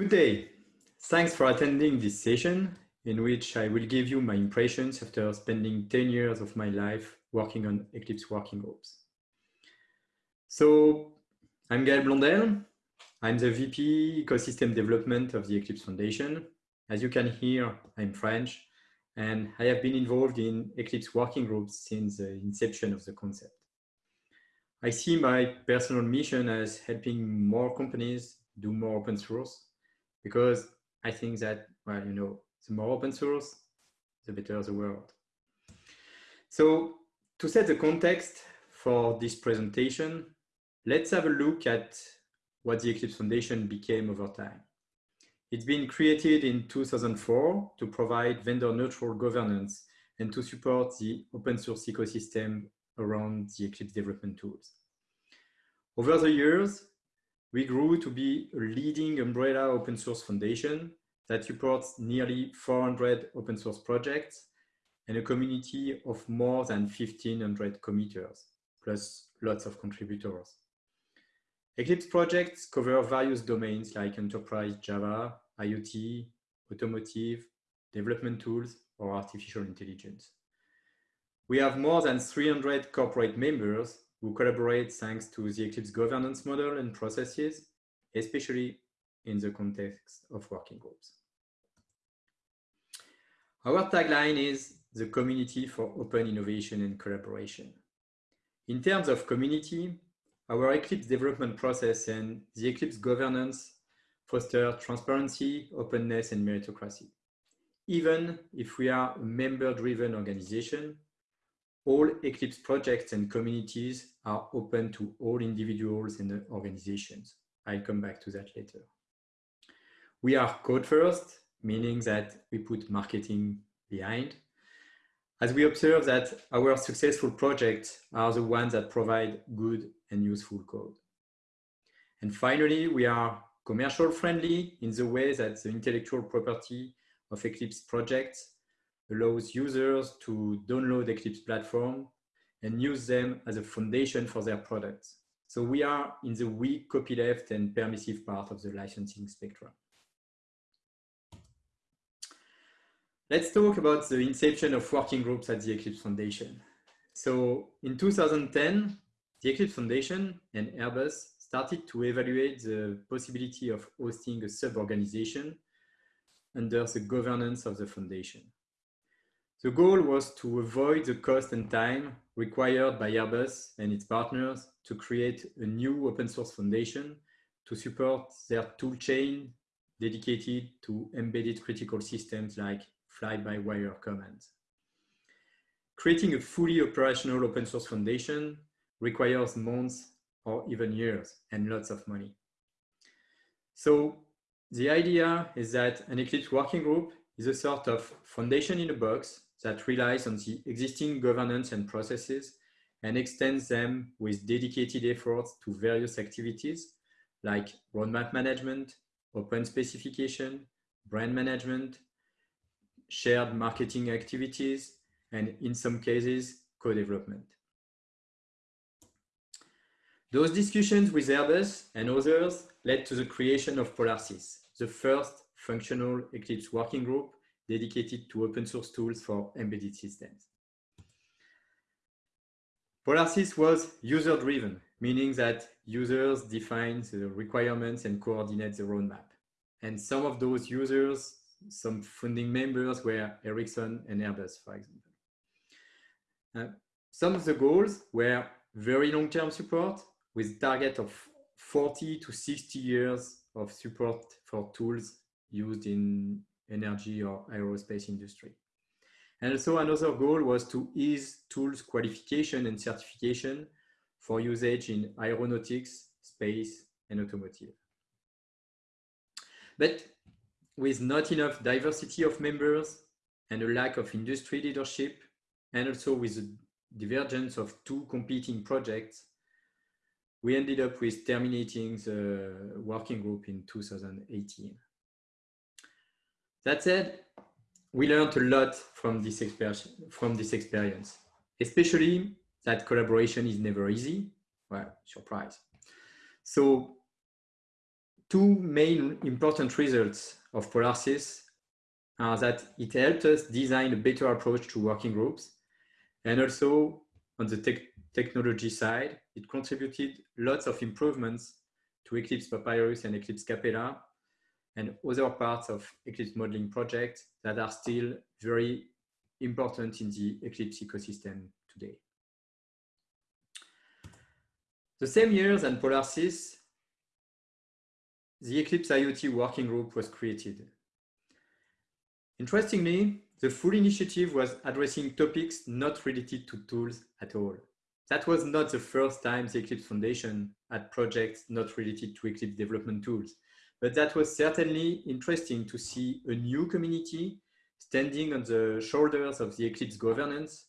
Good day. Thanks for attending this session in which I will give you my impressions after spending 10 years of my life working on Eclipse working groups. So I'm Gaël Blondel. I'm the VP Ecosystem Development of the Eclipse Foundation. As you can hear, I'm French, and I have been involved in Eclipse working groups since the inception of the concept. I see my personal mission as helping more companies do more open source because I think that, well, you know, the more open source, the better the world. So to set the context for this presentation, let's have a look at what the Eclipse Foundation became over time. It's been created in 2004 to provide vendor neutral governance and to support the open source ecosystem around the Eclipse development tools. Over the years, we grew to be a leading umbrella open source foundation that supports nearly 400 open source projects and a community of more than 1500 committers, plus lots of contributors. Eclipse projects cover various domains like enterprise Java, IoT, automotive, development tools, or artificial intelligence. We have more than 300 corporate members who collaborate thanks to the Eclipse governance model and processes, especially in the context of working groups. Our tagline is the community for open innovation and collaboration. In terms of community, our Eclipse development process and the Eclipse governance foster transparency, openness, and meritocracy. Even if we are a member-driven organization, all Eclipse projects and communities are open to all individuals and organizations. I'll come back to that later. We are code first, meaning that we put marketing behind. As we observe that our successful projects are the ones that provide good and useful code. And finally, we are commercial friendly in the way that the intellectual property of Eclipse projects allows users to download Eclipse platform and use them as a foundation for their products. So we are in the weak copyleft and permissive part of the licensing spectrum. Let's talk about the inception of working groups at the Eclipse Foundation. So in 2010, the Eclipse Foundation and Airbus started to evaluate the possibility of hosting a sub-organization under the governance of the foundation. The goal was to avoid the cost and time required by Airbus and its partners to create a new open source foundation to support their toolchain dedicated to embedded critical systems like fly-by-wire commands. Creating a fully operational open source foundation requires months or even years and lots of money. So the idea is that an Eclipse working group is a sort of foundation in a box that relies on the existing governance and processes and extends them with dedicated efforts to various activities like roadmap management, open specification, brand management, shared marketing activities, and in some cases, co-development. Those discussions with Airbus and others led to the creation of PolarSys, the first functional Eclipse working group dedicated to open source tools for embedded systems. PolarSys was user-driven, meaning that users define the requirements and coordinate the roadmap. And some of those users, some founding members were Ericsson and Airbus, for example. Uh, some of the goals were very long-term support with target of 40 to 60 years of support for tools used in energy or aerospace industry. And also another goal was to ease tools qualification and certification for usage in aeronautics, space, and automotive. But with not enough diversity of members and a lack of industry leadership, and also with the divergence of two competing projects, we ended up with terminating the working group in 2018. That said, we learned a lot from this, from this experience, especially that collaboration is never easy. Well, surprise. So two main important results of Polarsys are that it helped us design a better approach to working groups. And also on the te technology side, it contributed lots of improvements to Eclipse Papyrus and Eclipse Capella and other parts of Eclipse modeling projects that are still very important in the Eclipse ecosystem today. The same year than Polarsys, the Eclipse IoT working group was created. Interestingly, the full initiative was addressing topics not related to tools at all. That was not the first time the Eclipse Foundation had projects not related to Eclipse development tools, but that was certainly interesting to see a new community standing on the shoulders of the Eclipse governance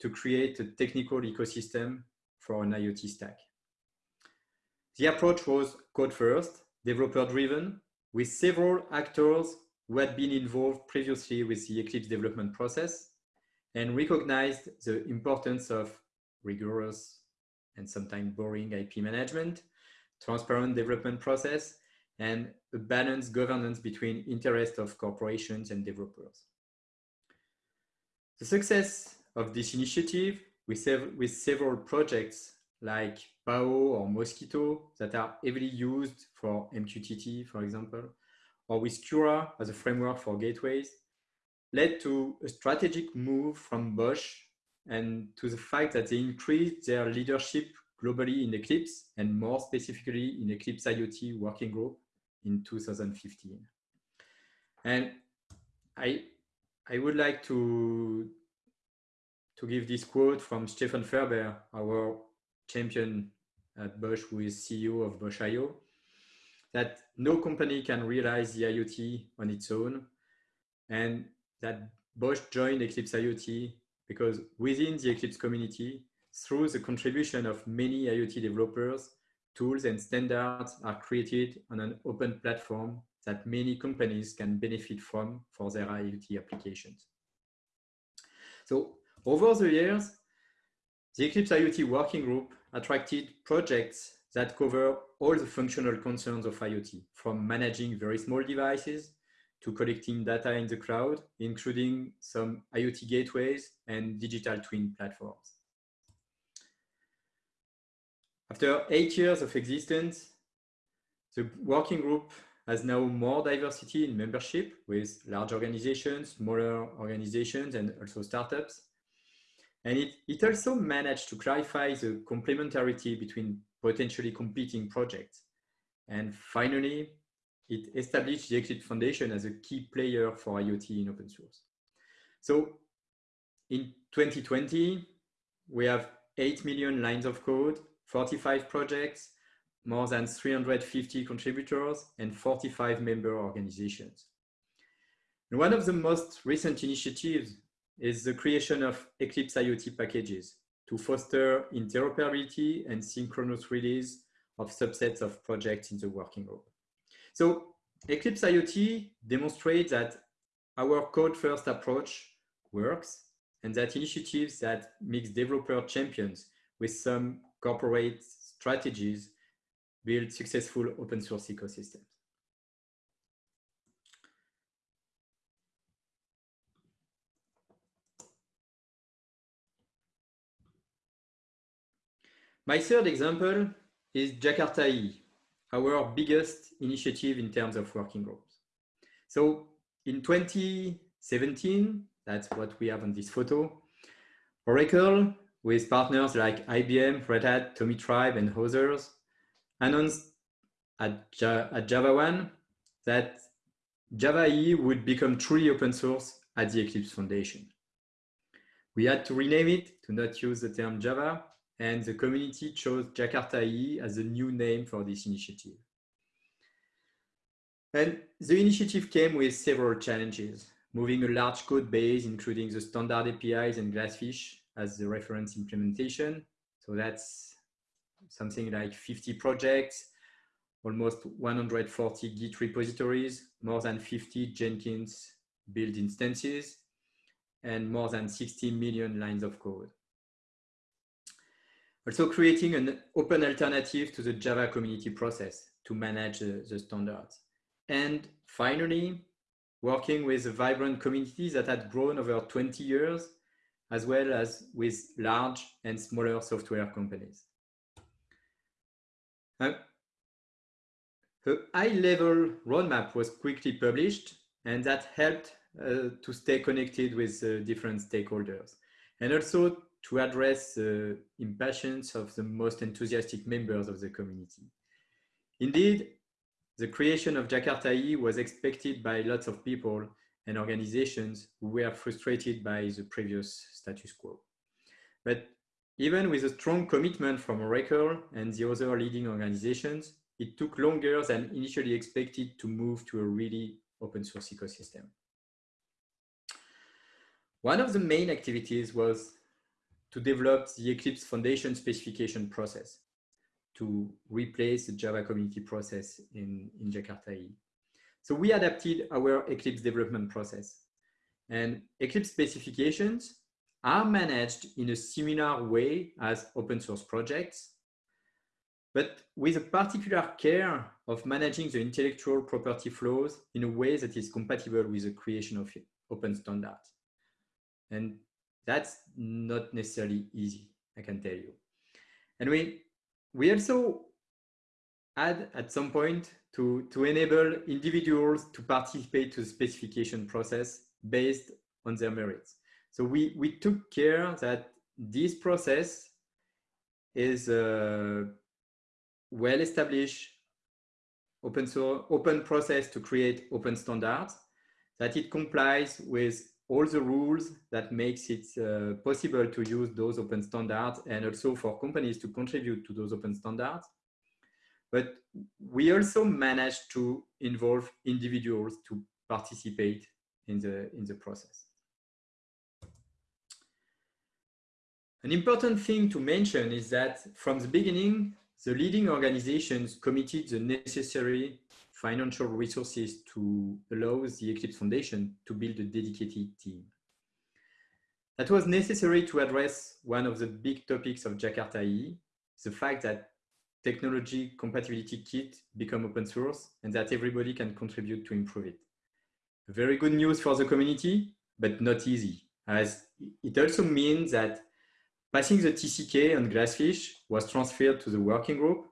to create a technical ecosystem for an IoT stack. The approach was code first, developer driven, with several actors who had been involved previously with the Eclipse development process and recognized the importance of rigorous and sometimes boring IP management, transparent development process, and a balanced governance between interests of corporations and developers. The success of this initiative with, sev with several projects like Paho or Mosquitto that are heavily used for MQTT, for example, or with Kura as a framework for gateways, led to a strategic move from Bosch and to the fact that they increased their leadership globally in Eclipse and more specifically in Eclipse IoT working group in 2015. And I, I would like to, to give this quote from Stefan Ferber, our champion at Bosch, who is CEO of Bosch IO, that no company can realize the IoT on its own, and that Bosch joined Eclipse IoT because within the Eclipse community, through the contribution of many IoT developers, tools and standards are created on an open platform that many companies can benefit from for their IoT applications. So over the years, the Eclipse IoT Working Group attracted projects that cover all the functional concerns of IoT, from managing very small devices to collecting data in the cloud, including some IoT gateways and digital twin platforms. After eight years of existence, the working group has now more diversity in membership with large organizations, smaller organizations, and also startups. And it, it also managed to clarify the complementarity between potentially competing projects. And finally, it established the Eclipse Foundation as a key player for IoT in open source. So in 2020, we have 8 million lines of code, 45 projects, more than 350 contributors, and 45 member organizations. And one of the most recent initiatives is the creation of Eclipse IoT packages to foster interoperability and synchronous release of subsets of projects in the working group. So Eclipse IoT demonstrates that our code-first approach works and that initiatives that mix developer champions with some corporate strategies build successful open source ecosystems. My third example is Jakarta EE, our biggest initiative in terms of working groups. So in 2017, that's what we have on this photo, Oracle, with partners like IBM, Red Hat, Tomitribe, and others, announced at, at JavaOne that Java EE would become truly open source at the Eclipse Foundation. We had to rename it to not use the term Java and the community chose Jakarta EE as a new name for this initiative. And the initiative came with several challenges, moving a large code base, including the standard APIs and Glassfish as the reference implementation. So that's something like 50 projects, almost 140 Git repositories, more than 50 Jenkins build instances, and more than 60 million lines of code. Also creating an open alternative to the Java community process to manage the, the standards. And finally, working with a vibrant community that had grown over 20 years, as well as with large and smaller software companies. Uh, a high-level roadmap was quickly published, and that helped uh, to stay connected with uh, different stakeholders, and also to address the impatience of the most enthusiastic members of the community. Indeed, the creation of Jakarta EE was expected by lots of people and organizations who were frustrated by the previous status quo. But even with a strong commitment from Oracle and the other leading organizations, it took longer than initially expected to move to a really open source ecosystem. One of the main activities was to develop the Eclipse Foundation specification process to replace the Java community process in, in Jakarta. So we adapted our Eclipse development process and Eclipse specifications are managed in a similar way as open source projects, but with a particular care of managing the intellectual property flows in a way that is compatible with the creation of open standards. And that's not necessarily easy, I can tell you. And we, we also add at some point to, to enable individuals to participate to the specification process based on their merits. So we, we took care that this process is a well-established open source, open process to create open standards, that it complies with all the rules that makes it uh, possible to use those open standards and also for companies to contribute to those open standards. But we also managed to involve individuals to participate in the, in the process. An important thing to mention is that from the beginning, the leading organizations committed the necessary financial resources to allow the Eclipse Foundation to build a dedicated team. That was necessary to address one of the big topics of Jakarta EE, the fact that technology compatibility kit become open source and that everybody can contribute to improve it. Very good news for the community, but not easy, as it also means that passing the TCK on Glassfish was transferred to the working group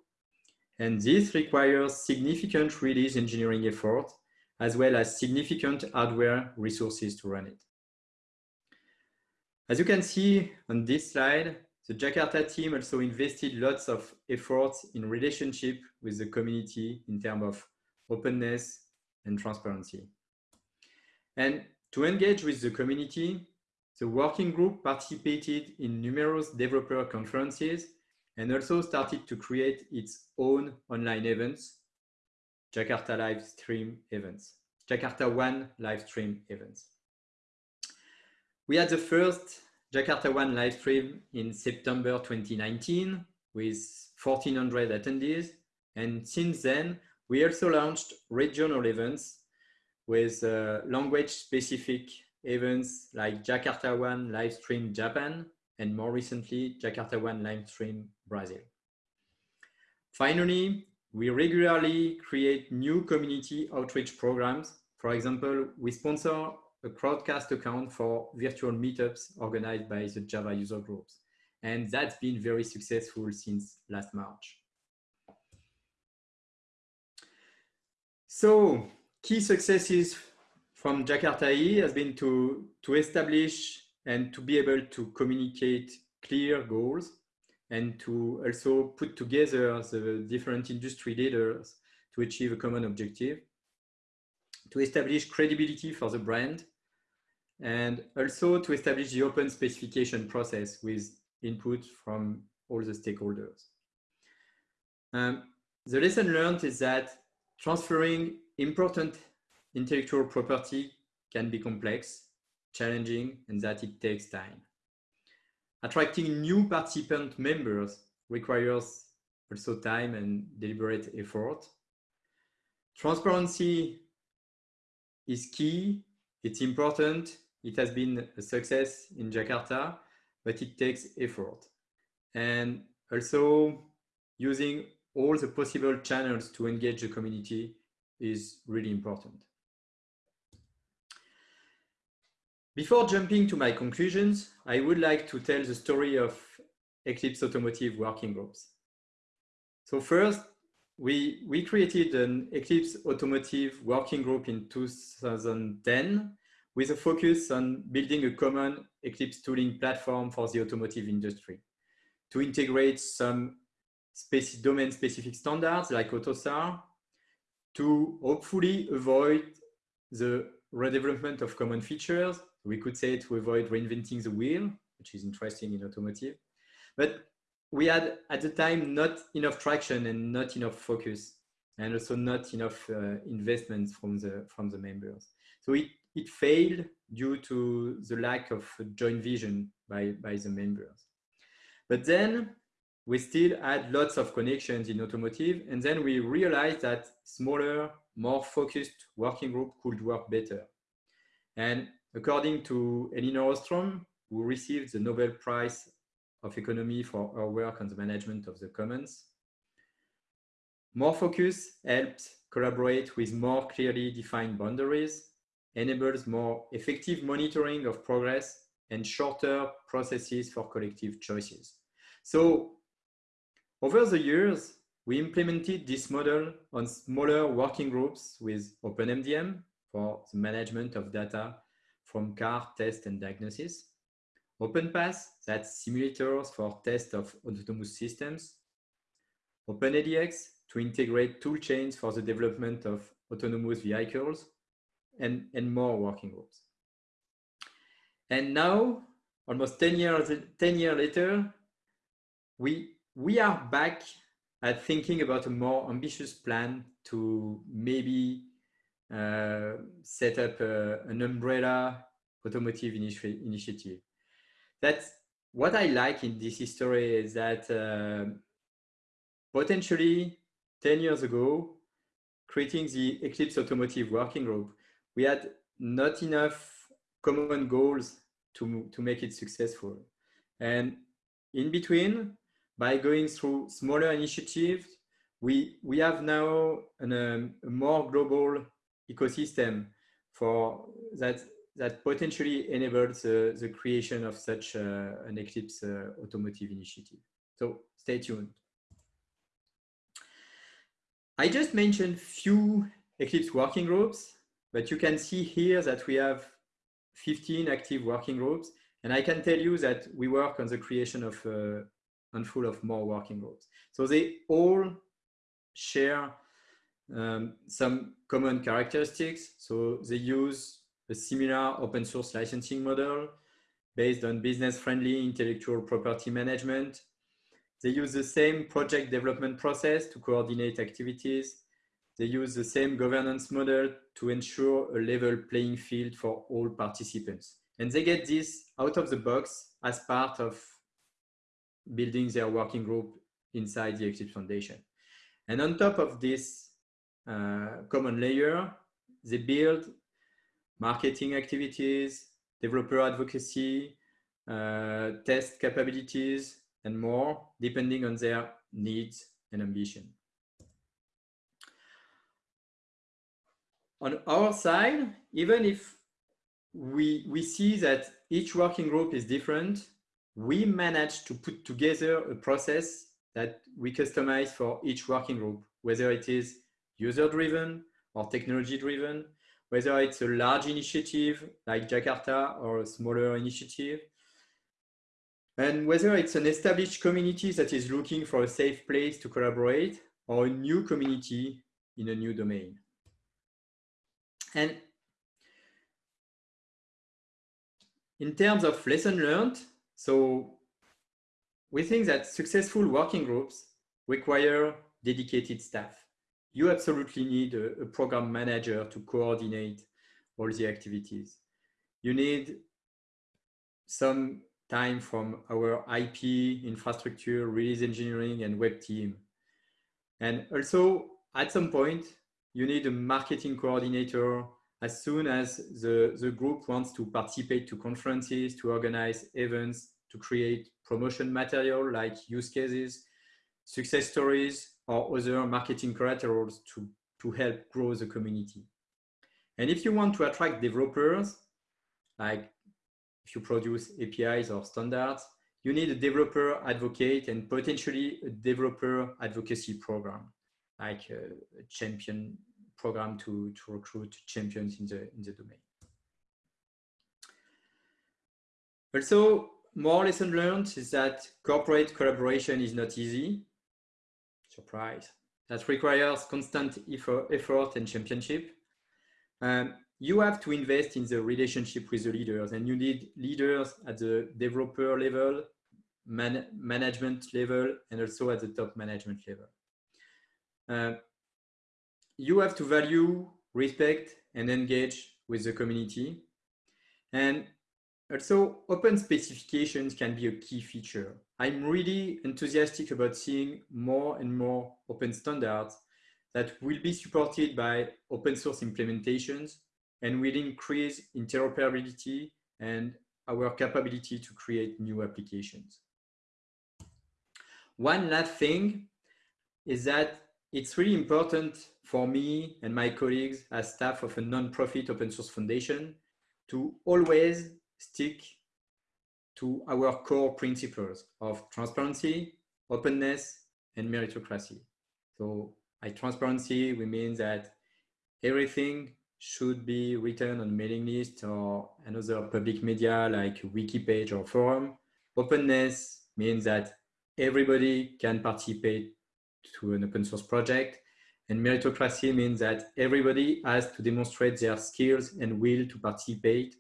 and this requires significant release engineering effort, as well as significant hardware resources to run it. As you can see on this slide, the Jakarta team also invested lots of efforts in relationship with the community in terms of openness and transparency. And to engage with the community, the working group participated in numerous developer conferences and also started to create its own online events, Jakarta live stream events, Jakarta One live stream events. We had the first Jakarta One live stream in September 2019 with 1400 attendees. And since then, we also launched regional events with uh, language specific events like Jakarta One live stream Japan and more recently, Jakarta One live stream Brazil. Finally, we regularly create new community outreach programs. For example, we sponsor a crowdcast account for virtual meetups organized by the Java user groups. And that's been very successful since last March. So key successes from Jakarta has been to, to establish and to be able to communicate clear goals and to also put together the different industry leaders to achieve a common objective, to establish credibility for the brand, and also to establish the open specification process with input from all the stakeholders. Um, the lesson learned is that transferring important intellectual property can be complex challenging and that it takes time. Attracting new participant members requires also time and deliberate effort. Transparency is key, it's important, it has been a success in Jakarta, but it takes effort. And also using all the possible channels to engage the community is really important. Before jumping to my conclusions, I would like to tell the story of Eclipse Automotive working groups. So first, we, we created an Eclipse Automotive working group in 2010 with a focus on building a common Eclipse tooling platform for the automotive industry to integrate some domain-specific standards like AUTOSAR to hopefully avoid the redevelopment of common features. We could say to avoid reinventing the wheel, which is interesting in automotive. But we had at the time not enough traction and not enough focus and also not enough uh, investments from the from the members. So it, it failed due to the lack of joint vision by, by the members. But then we still had lots of connections in automotive. And then we realized that smaller, more focused working group could work better. And according to Elinor Ostrom, who received the Nobel Prize of Economy for her work on the management of the commons, more focus helps collaborate with more clearly defined boundaries, enables more effective monitoring of progress and shorter processes for collective choices. So over the years, we implemented this model on smaller working groups with OpenMDM for the management of data from car test and diagnosis. OpenPASS, that's simulators for test of autonomous systems. OpenADX to integrate tool chains for the development of autonomous vehicles and, and more working groups. And now, almost 10 years, 10 years later, we we are back at thinking about a more ambitious plan to maybe uh, set up a, an umbrella automotive initi initiative. That's what I like in this history is that uh, potentially 10 years ago, creating the Eclipse Automotive Working Group, we had not enough common goals to, to make it successful. And in between, by going through smaller initiatives, we, we have now an, um, a more global ecosystem for that that potentially enables uh, the creation of such uh, an Eclipse uh, automotive initiative. So stay tuned. I just mentioned few Eclipse working groups, but you can see here that we have 15 active working groups. And I can tell you that we work on the creation of uh, and full of more working groups. So they all share um, some common characteristics. So they use a similar open source licensing model based on business friendly intellectual property management. They use the same project development process to coordinate activities. They use the same governance model to ensure a level playing field for all participants. And they get this out of the box as part of building their working group inside the Eclipse Foundation. And on top of this uh, common layer, they build marketing activities, developer advocacy, uh, test capabilities, and more, depending on their needs and ambition. On our side, even if we, we see that each working group is different, we managed to put together a process that we customize for each working group, whether it is user-driven or technology-driven, whether it's a large initiative like Jakarta or a smaller initiative, and whether it's an established community that is looking for a safe place to collaborate or a new community in a new domain. And in terms of lesson learned, so we think that successful working groups require dedicated staff. You absolutely need a, a, program manager to coordinate all the activities. You need some time from our IP, infrastructure, release engineering, and web team. And also, at some point, you need a marketing coordinator as soon as the, the group wants to participate to conferences, to organize events, to create promotion material like use cases, success stories, or other marketing collaterals to, to help grow the community. And if you want to attract developers, like if you produce APIs or standards, you need a developer advocate and potentially a developer advocacy program, like a, champion program to, to recruit champions in the, in the domain. Also, more lesson learned is that corporate collaboration is not easy. Surprise. That requires constant effort and championship. Um, you have to invest in the relationship with the leaders and you need leaders at the developer level, man management level, and also at the top management level. Uh, you have to value, respect, and engage with the community. And also, open specifications can be a key feature. I'm really enthusiastic about seeing more and more open standards that will be supported by open source implementations and will increase interoperability and our capability to create new applications. One last thing is that it's really important for me and my colleagues as staff of a non-profit open source foundation to always stick to our core principles of transparency, openness, and meritocracy. So by transparency, we mean that everything should be written on mailing list or another public media like wiki page or forum. Openness means that everybody can participate to an open source project. And meritocracy means that everybody has to demonstrate their skills and will to participate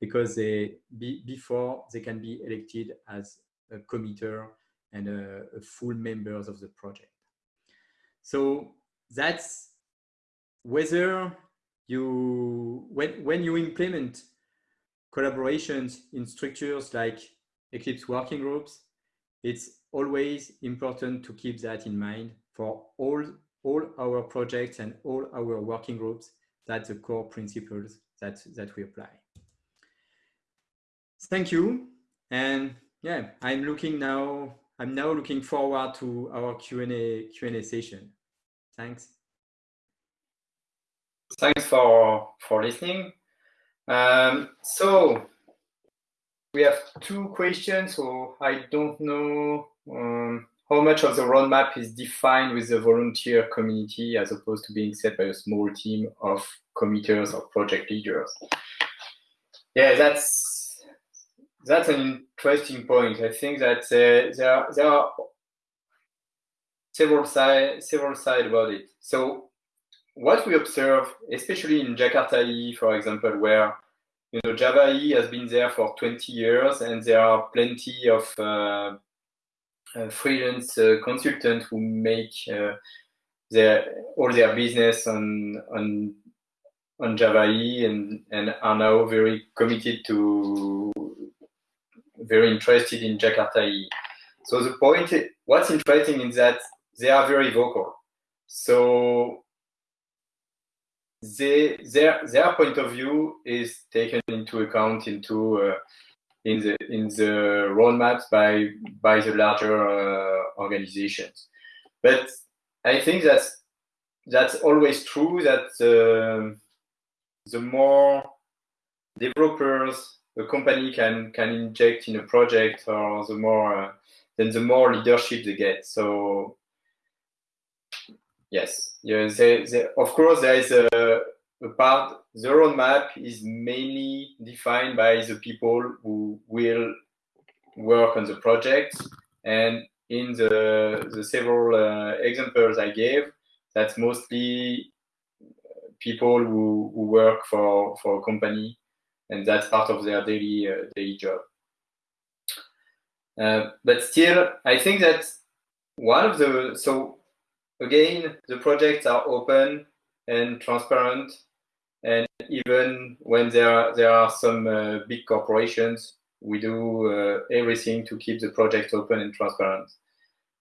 because they be, before they can be elected as a committer and a, a full members of the project. So that's whether you when when you implement collaborations in structures like Eclipse working groups, it's always important to keep that in mind for all all our projects and all our working groups. That's the core principles that that we apply. Thank you. And yeah, I'm looking now, I'm now looking forward to our Q&A Q&A session. Thanks. Thanks for, for listening. Um, so we have two questions. So I don't know um, how much of the roadmap is defined with the volunteer community as opposed to being set by a small team of committers or project leaders. Yeah, that's that's an interesting point. I think that uh, there, are, there are several sides several side about it. So what we observe, especially in Jakarta for example, where you know Java has been there for 20 years, and there are plenty of uh, uh, freelance uh, consultants who make uh, their all their business on on on Java and and are now very committed to very interested in Jakarta EE. So the point, what's interesting is that they are very vocal. So they, their their point of view is taken into account into uh, in the in the roadmaps by by the larger uh, organizations. But I think that's that's always true that uh, the more developers a company can can inject in a project or the more uh, then the more leadership they get. So yes yeah they, they, of course there is a, a part the roadmap is mainly defined by the people who will work on the project. And in the the several uh, examples i gave that's mostly people who, who work for for a company and that's part of their daily uh, daily job. Uh, but still, I think that one of the so again the projects are open and transparent, and even when there there are some uh, big corporations, we do uh, everything to keep the project open and transparent.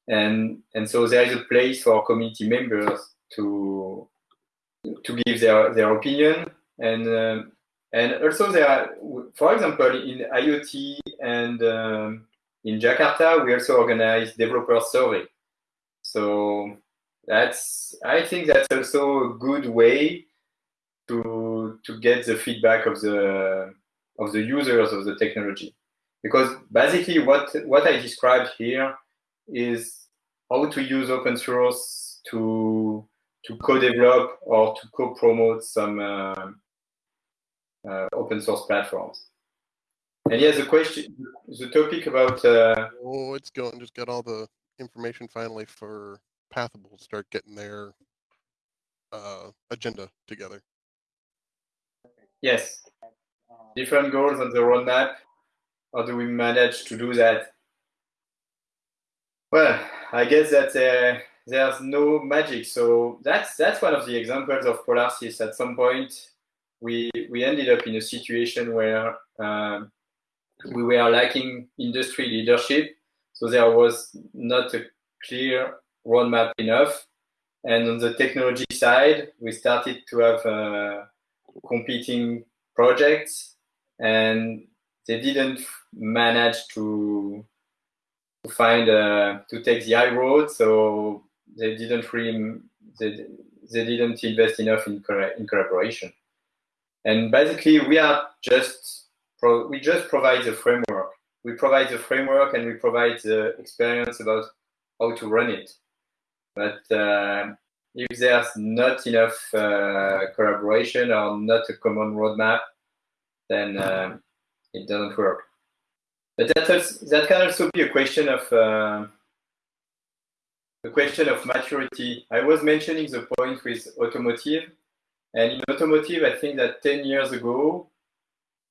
And and so there is a place for community members to to give their their opinion and um, and also there are, for example, in IoT and um, in Jakarta, we also organize developer survey. So that's I think that's also a good way to to get the feedback of the of the users of the technology because basically what what I described here is how to use open source to to co-develop or to co-promote some uh, uh, open source platforms. And yes, the question, the topic about. Uh, oh, it's going. Just got all the information finally for Pathable to start getting their uh, agenda together. Yes. Different goals on the roadmap. How do we manage to do that? Well, I guess that uh, there's no magic. So that's that's one of the examples of Polarsys. At some point, we we ended up in a situation where um, we were lacking industry leadership. So there was not a clear roadmap enough. And on the technology side, we started to have uh, competing projects, and they didn't manage to to find uh, to take the high road. So they didn't really they, they didn't invest enough in in collaboration. And basically, we are just we just provide the framework. We provide the framework and we provide the experience about how to run it. But uh, if there's not enough uh, collaboration or not a common roadmap, then uh, it doesn't work. But that, also, that can also be a question of uh, a question of maturity. I was mentioning the point with automotive, and in automotive, I think that 10 years ago,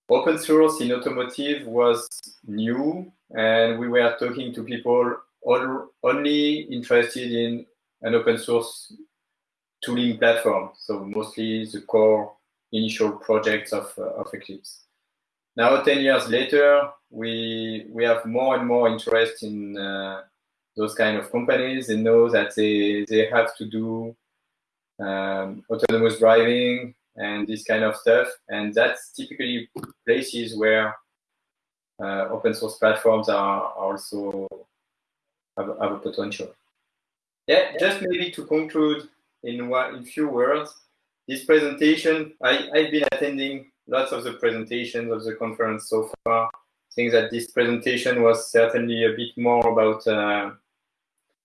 open source in automotive was new, and we were talking to people only interested in an open source tooling platform. So mostly the core initial projects of, uh, of Eclipse. Now, 10 years later, we, we have more and more interest in uh, those kind of companies. They know that they, they have to do um, autonomous driving and this kind of stuff. And that's typically places where uh, open source platforms are also have, have a potential. Yeah, just maybe to conclude in one in few words, this presentation, I, I've been attending lots of the presentations of the conference so far. I think that this presentation was certainly a bit more about uh,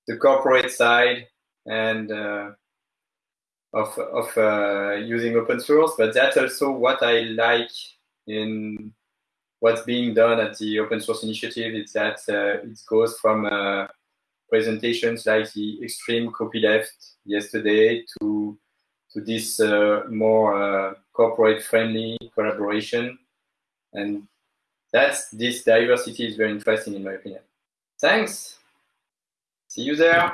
the corporate side and uh, of, of uh, using open source, but that's also what I like in what's being done at the open source initiative. Is that uh, it goes from uh, presentations like the extreme copyleft yesterday to to this uh, more uh, corporate friendly collaboration. And that's this diversity is very interesting in my opinion. Thanks. See you there